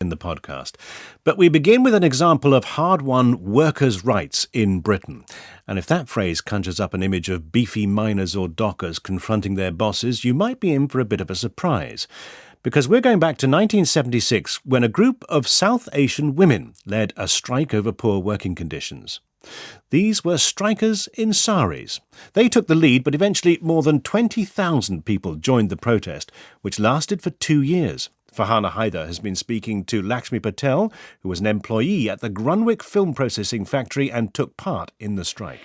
in the podcast. But we begin with an example of hard won workers' rights in Britain. And if that phrase conjures up an image of beefy miners or dockers confronting their bosses, you might be in for a bit of a surprise. Because we're going back to 1976 when a group of South Asian women led a strike over poor working conditions. These were strikers in saris. They took the lead, but eventually more than 20,000 people joined the protest, which lasted for two years. Farhana Haider has been speaking to Lakshmi Patel, who was an employee at the Grunwick Film Processing Factory and took part in the strike.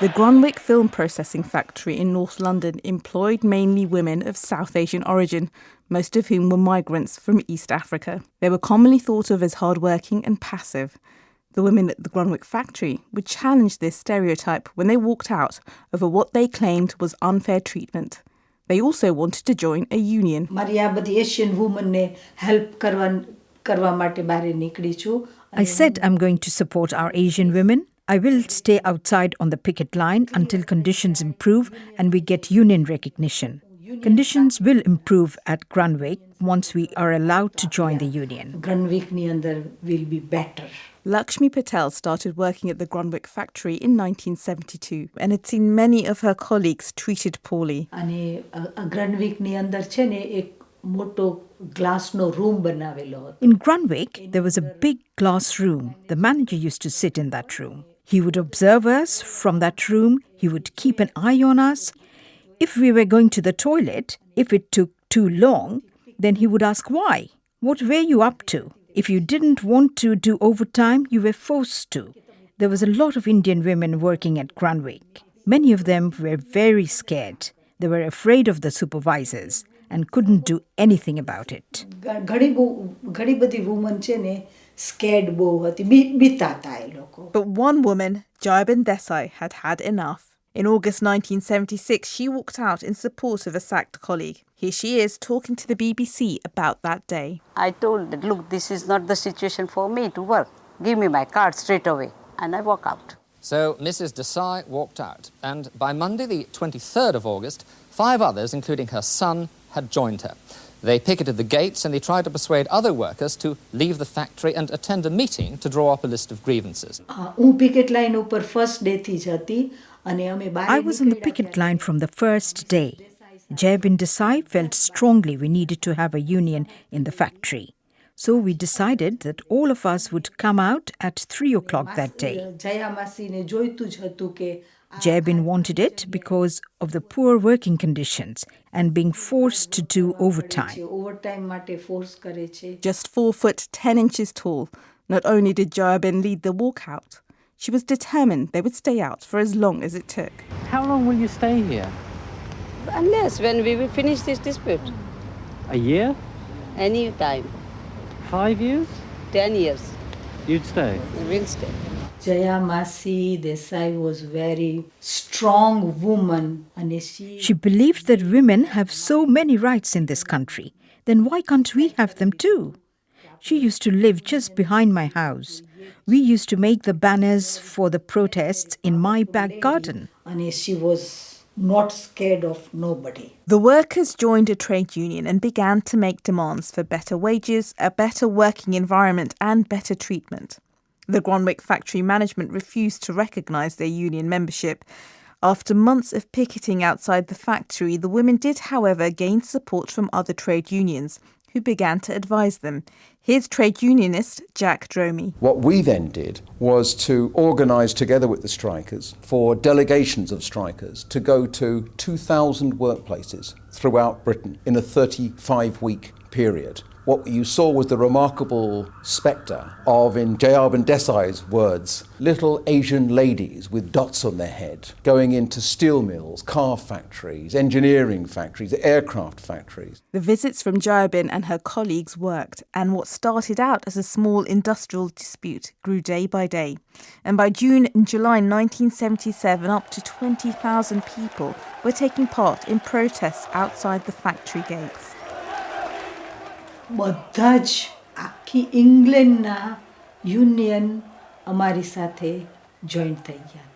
The Grunwick Film Processing Factory in North London employed mainly women of South Asian origin, most of whom were migrants from East Africa. They were commonly thought of as hardworking and passive. The women at the Grunwick factory would challenge this stereotype when they walked out over what they claimed was unfair treatment. They also wanted to join a union. I said I'm going to support our Asian women. I will stay outside on the picket line until conditions improve and we get union recognition. Conditions will improve at Grunwick once we are allowed to join the union. Grunwick will be better. Lakshmi Patel started working at the Grunwick factory in 1972 and had seen many of her colleagues treated poorly. In Grunwick, there was a big glass room. The manager used to sit in that room. He would observe us from that room. He would keep an eye on us. If we were going to the toilet, if it took too long, then he would ask why. What were you up to? If you didn't want to do overtime, you were forced to. There was a lot of Indian women working at Grunwick. Many of them were very scared. They were afraid of the supervisors and couldn't do anything about it. But one woman, Jayaben Desai, had had enough. In August 1976, she walked out in support of a sacked colleague. Here she is talking to the BBC about that day. I told that, look, this is not the situation for me to work. Give me my card straight away. And I walk out. So Mrs. Desai walked out, and by Monday, the 23rd of August, five others, including her son, had joined her. They picketed the gates and they tried to persuade other workers to leave the factory and attend a meeting to draw up a list of grievances. I was on the picket line from the first day. Jayaben Desai felt strongly we needed to have a union in the factory. So we decided that all of us would come out at 3 o'clock that day. Jayaben wanted it because of the poor working conditions and being forced to do overtime. Just 4 foot 10 inches tall, not only did Jayaben lead the walkout, she was determined they would stay out for as long as it took. How long will you stay here? Unless when we will finish this dispute. A year? Any time. Five years? Ten years. You'd stay? We'll stay. Jaya Masi Desai was very strong woman. And she, she believed that women have so many rights in this country. Then why can't we have them too? She used to live just behind my house. We used to make the banners for the protests in my back garden. And she was not scared of nobody. The workers joined a trade union and began to make demands for better wages, a better working environment, and better treatment. The Grunwick factory management refused to recognise their union membership. After months of picketing outside the factory, the women did, however, gain support from other trade unions, who began to advise them. Here's trade unionist Jack Dromey. What we then did was to organise together with the strikers for delegations of strikers to go to 2,000 workplaces throughout Britain in a 35 week period what you saw was the remarkable spectre of, in Jayaben Desai's words, little Asian ladies with dots on their head going into steel mills, car factories, engineering factories, aircraft factories. The visits from Jayaben and her colleagues worked, and what started out as a small industrial dispute grew day by day. And by June and July 1977, up to 20,000 people were taking part in protests outside the factory gates. બધા જ આખી ઇંગ્લેન્ડના union અમારી સાથે joint થઈ ગયા હતા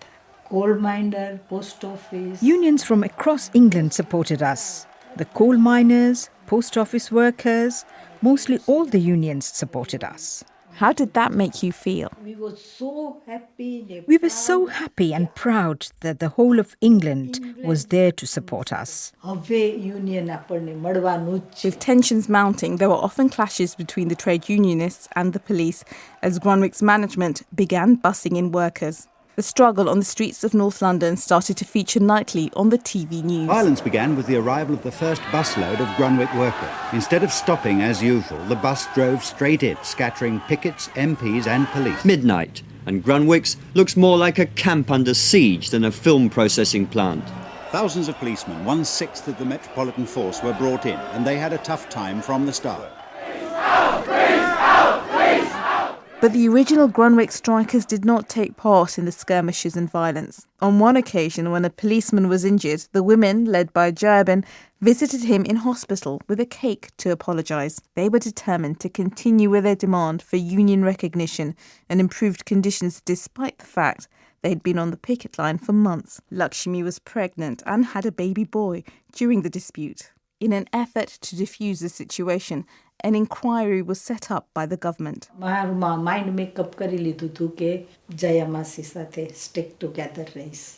coal miner, post office. Unions from across England supported us. The coal miners, post office workers, mostly all the unions supported us. how did that make you feel? We were so happy, we were so happy and proud that the whole of England, was there to support us. With tensions mounting, there were often clashes between the trade unionists and the police as Grunwick's management began busing in workers. The struggle on the streets of North London started to feature nightly on the TV news. Violence began with the arrival of the first busload of Grunwick workers. Instead of stopping as usual, the bus drove straight in, scattering pickets, MPs, and police. Midnight, and Grunwicks looks more like a camp under siege than a film processing plant. Thousands of policemen, one sixth of the Metropolitan Force, were brought in, and they had a tough time from the start. But the original Grunwick strikers did not take part in the skirmishes and violence. On one occasion, when a policeman was injured, the women, led by Jayaben, visited him in hospital with a cake to apologise. They were determined to continue with their demand for union recognition and improved conditions despite the fact they had been on the picket line for months. Lakshmi was pregnant and had a baby boy during the dispute. In an effort to defuse the situation, an inquiry was set up by the government. I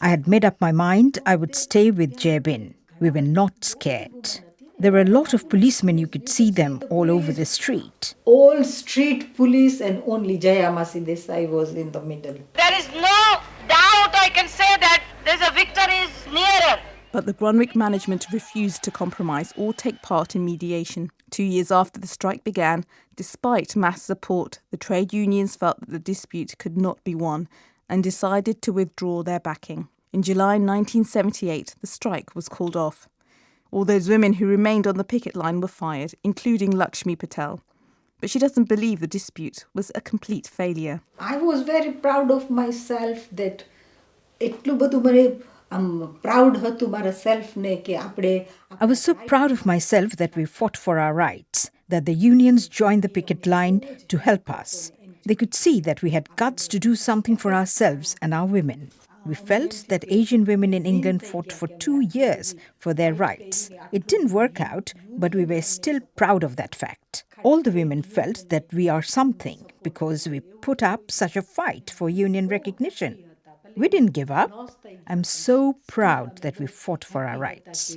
had made up my mind I would stay with Jayaben. We were not scared. There were a lot of policemen, you could see them all over the street. All street police and only Jayamasi Desai was in the middle. There is no doubt I can say that there's a victory is nearer But the Grunwick management refused to compromise or take part in mediation. Two years after the strike began, despite mass support, the trade unions felt that the dispute could not be won and decided to withdraw their backing. In July 1978, the strike was called off. All those women who remained on the picket line were fired, including Lakshmi Patel. But she doesn't believe the dispute was a complete failure. I was very proud of myself that એટલું બધું મને I was so proud of myself that we fought for our rights, that the unions joined the picket line to help us. They could see that we had guts to do something for ourselves and our women. We felt that Asian women in England fought for two years for their rights. It didn't work out, but we were still proud of that fact. All the women felt that we are something because we put up such a fight for union recognition. We didn't give up. I'm so proud that we fought for our rights.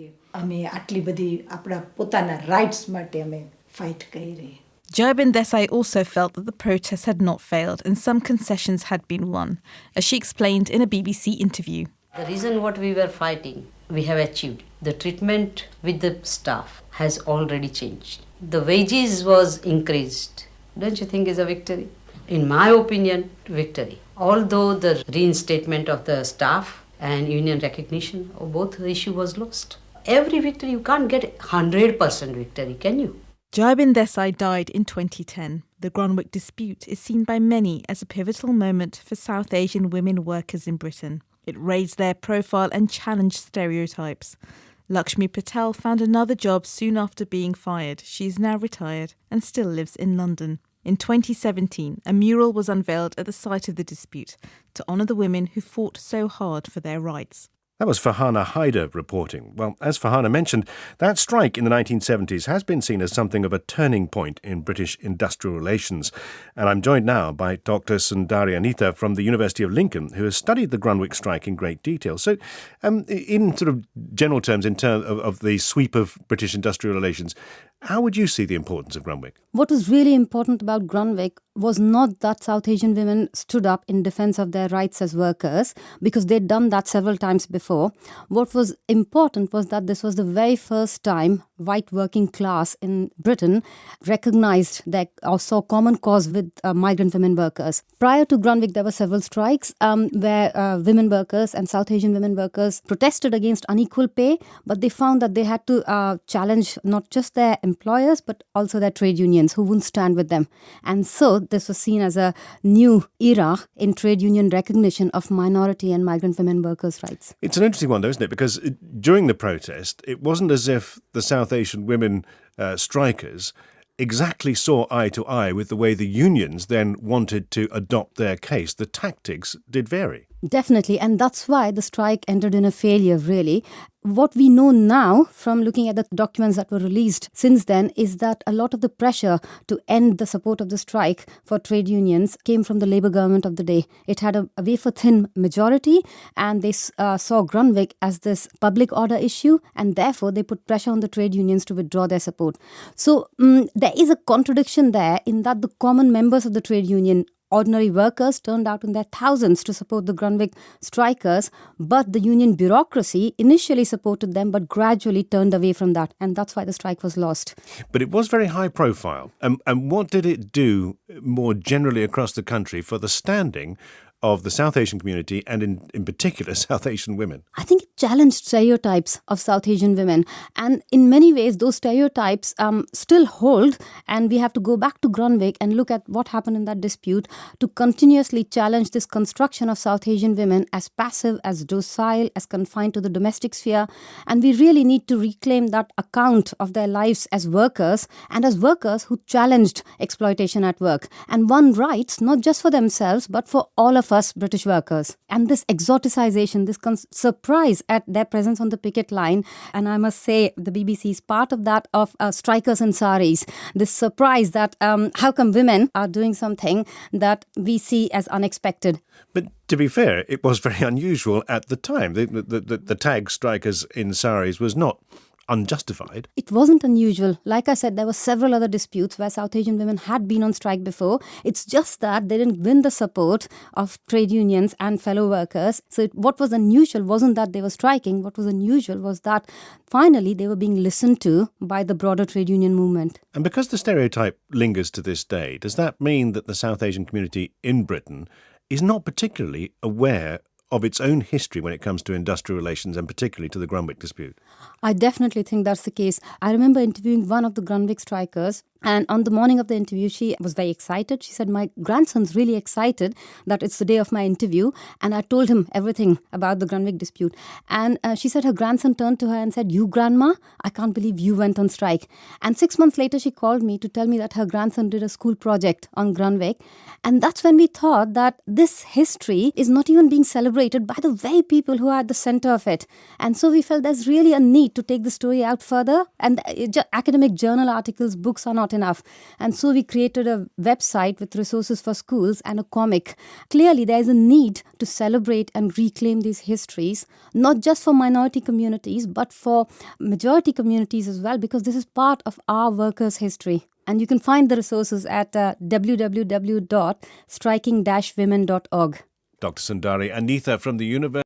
Jayaben Desai also felt that the protests had not failed and some concessions had been won, as she explained in a BBC interview. The reason what we were fighting, we have achieved. The treatment with the staff has already changed. The wages was increased. Don't you think is a victory? In my opinion, victory. Although the reinstatement of the staff and union recognition of both the issue was lost. Every victory you can't get 100% victory, can you? Jayaben Desai died in 2010. The Grunwick dispute is seen by many as a pivotal moment for South Asian women workers in Britain. It raised their profile and challenged stereotypes. Lakshmi Patel found another job soon after being fired. She is now retired and still lives in London. In 2017, a mural was unveiled at the site of the dispute to honour the women who fought so hard for their rights. That was Farhana Haider reporting. Well, as Farhana mentioned, that strike in the 1970s has been seen as something of a turning point in British industrial relations. And I'm joined now by Dr. Sundari Anitha from the University of Lincoln, who has studied the Grunwick strike in great detail. So, um, in sort of general terms, in terms of, of the sweep of British industrial relations, how would you see the importance of Grunwick? What was really important about Grunwick was not that South Asian women stood up in defense of their rights as workers, because they'd done that several times before. What was important was that this was the very first time white working class in Britain recognized that or saw common cause with uh, migrant women workers. Prior to Grunwick, there were several strikes um, where uh, women workers and South Asian women workers protested against unequal pay, but they found that they had to uh, challenge not just their employers but also their trade unions who wouldn't stand with them. And so this was seen as a new era in trade union recognition of minority and migrant women workers' rights. It's an interesting one, though, isn't it? Because it, during the protest, it wasn't as if the South Asian women uh, strikers exactly saw eye to eye with the way the unions then wanted to adopt their case. The tactics did vary. Definitely, and that's why the strike ended in a failure, really. What we know now from looking at the documents that were released since then is that a lot of the pressure to end the support of the strike for trade unions came from the Labour government of the day. It had a, a wafer thin majority, and they uh, saw Grunwick as this public order issue, and therefore they put pressure on the trade unions to withdraw their support. So um, there is a contradiction there in that the common members of the trade union Ordinary workers turned out in their thousands to support the Grunwick strikers, but the union bureaucracy initially supported them but gradually turned away from that, and that's why the strike was lost. But it was very high profile. And what did it do more generally across the country for the standing of the South Asian community and, in, in particular, South Asian women? I think it challenged stereotypes of South Asian women. And in many ways, those stereotypes um, still hold. And we have to go back to Grunwick and look at what happened in that dispute to continuously challenge this construction of South Asian women as passive, as docile, as confined to the domestic sphere. And we really need to reclaim that account of their lives as workers and as workers who challenged exploitation at work and won rights not just for themselves, but for all of us us British workers. And this exoticization, this con- surprise at their presence on the picket line, and I must say the BBC is part of that of uh, strikers and saris. This surprise that um, how come women are doing something that we see as unexpected. But to be fair, it was very unusual at the time. The, the, the, the tag strikers in saris was not unjustified. It wasn't unusual. Like I said, there were several other disputes where South Asian women had been on strike before. It's just that they didn't win the support of trade unions and fellow workers. So it, what was unusual wasn't that they were striking. What was unusual was that finally they were being listened to by the broader trade union movement. And because the stereotype lingers to this day, does that mean that the South Asian community in Britain is not particularly aware of its own history when it comes to industrial relations and particularly to the Grunwick dispute? I definitely think that's the case. I remember interviewing one of the Grunwick strikers and on the morning of the interview, she was very excited. She said, My grandson's really excited that it's the day of my interview. And I told him everything about the Grunwick dispute. And uh, she said her grandson turned to her and said, You, grandma, I can't believe you went on strike. And six months later, she called me to tell me that her grandson did a school project on Grunwick. And that's when we thought that this history is not even being celebrated by the very people who are at the center of it. And so we felt there's really a need to take the story out further. And uh, academic journal articles, books are not enough. And so we created a website with resources for schools and a comic. Clearly, there is a need to celebrate and reclaim these histories, not just for minority communities, but for majority communities as well, because this is part of our workers' history. And you can find the resources at uh, www.striking-women.org. Dr. Sundari Anitha from the University.